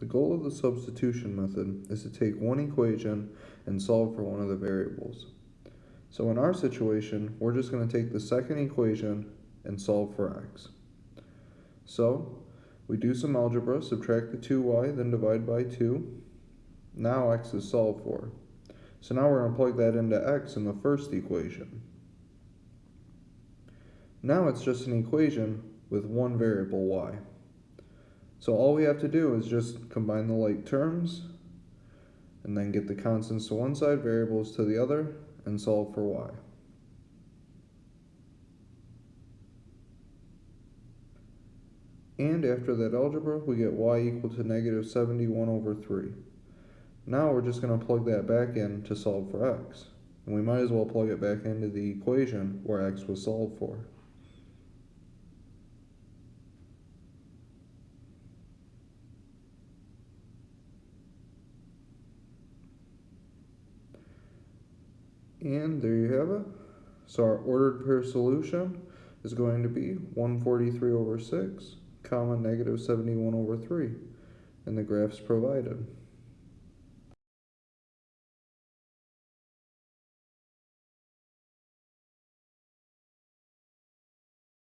The goal of the substitution method is to take one equation and solve for one of the variables. So in our situation, we're just going to take the second equation and solve for x. So we do some algebra, subtract the 2y, then divide by 2. Now x is solved for. So now we're going to plug that into x in the first equation. Now it's just an equation with one variable y. So all we have to do is just combine the like terms and then get the constants to one side, variables to the other, and solve for y. And after that algebra, we get y equal to negative 71 over 3. Now we're just going to plug that back in to solve for x. And we might as well plug it back into the equation where x was solved for. And there you have it. So our ordered pair solution is going to be 143 over 6, comma negative 71 over 3, and the graphs provided.